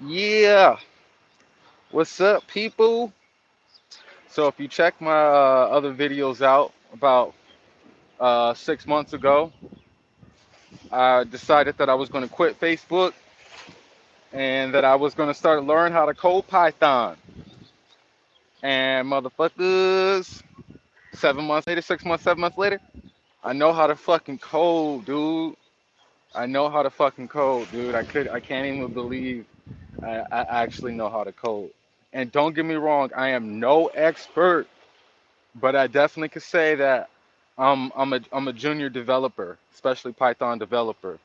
Yeah, what's up, people? So, if you check my uh, other videos out about uh, six months ago, I decided that I was going to quit Facebook and that I was going to start learn how to code Python. And motherfuckers, seven months later, six months, seven months later, I know how to fucking code, dude. I know how to fucking code, dude. I could, I can't even believe I, I actually know how to code. And don't get me wrong, I am no expert, but I definitely could say that I'm I'm a I'm a junior developer, especially Python developer.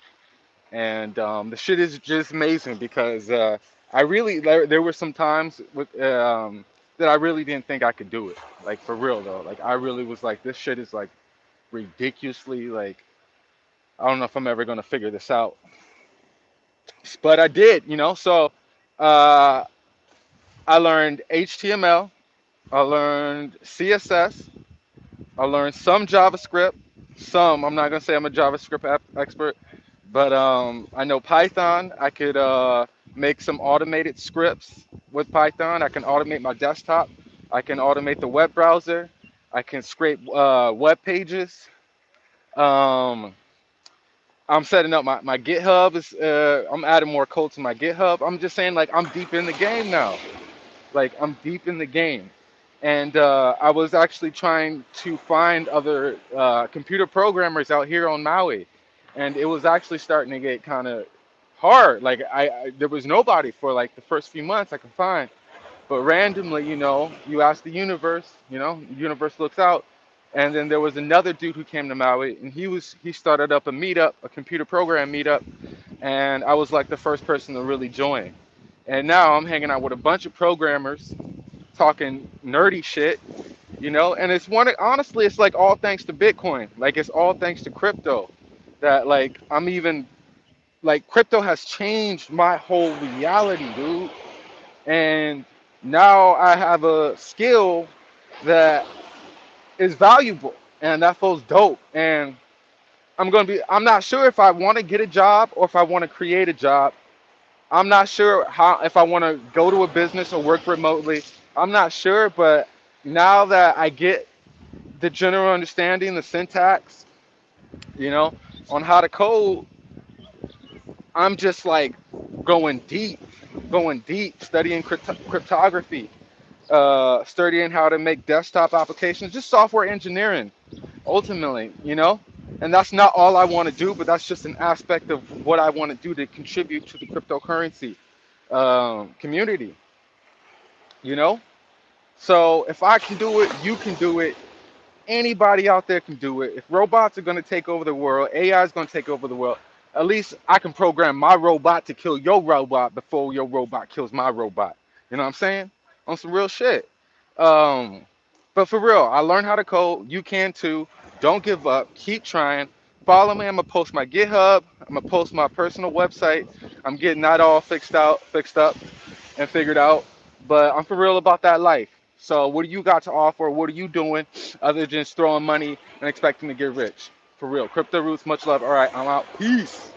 And um, the shit is just amazing because uh, I really there, there were some times with um, that I really didn't think I could do it. Like for real though, like I really was like this shit is like ridiculously like I don't know if I'm ever gonna figure this out, but I did, you know. So uh, I learned HTML, I learned CSS, I learned some JavaScript, some. I'm not gonna say I'm a JavaScript expert, but um, I know Python. I could uh, make some automated scripts with Python. I can automate my desktop. I can automate the web browser. I can scrape uh, web pages. Um, I'm setting up my, my GitHub. Is uh, I'm adding more code to my GitHub. I'm just saying like I'm deep in the game now. Like I'm deep in the game. And uh, I was actually trying to find other uh, computer programmers out here on Maui, and it was actually starting to get kind of hard. Like I, I, there was nobody for like the first few months I could find. But randomly, you know, you ask the universe, you know, universe looks out, and then there was another dude who came to Maui, and he was he started up a meetup, a computer program meetup, and I was like the first person to really join. And now I'm hanging out with a bunch of programmers, talking nerdy shit, you know. And it's one honestly, it's like all thanks to Bitcoin. Like it's all thanks to crypto. That like I'm even like crypto has changed my whole reality, dude. And now I have a skill that is valuable and that feels dope. And I'm gonna be I'm not sure if I want to get a job or if I want to create a job. I'm not sure how if I want to go to a business or work remotely. I'm not sure, but now that I get the general understanding, the syntax, you know, on how to code, I'm just like going deep, going deep, studying crypto- cryptography, uh, studying how to make desktop applications, just software engineering, ultimately, you know. And that's not all I want to do, but that's just an aspect of what I want to do to contribute to the cryptocurrency um, community, you know. So if I can do it, you can do it. Anybody out there can do it. If robots are going to take over the world, AI is going to take over the world. At least I can program my robot to kill your robot before your robot kills my robot. You know what I'm saying? On some real shit. Um, but for real, I learned how to code. You can too. Don't give up. Keep trying. Follow me. I'm gonna post my GitHub. I'm gonna post my personal website. I'm getting that all fixed out, fixed up, and figured out. But I'm for real about that life. So what do you got to offer? What are you doing other than just throwing money and expecting to get rich? For real. Crypto Roots, much love. All right, I'm out. Peace.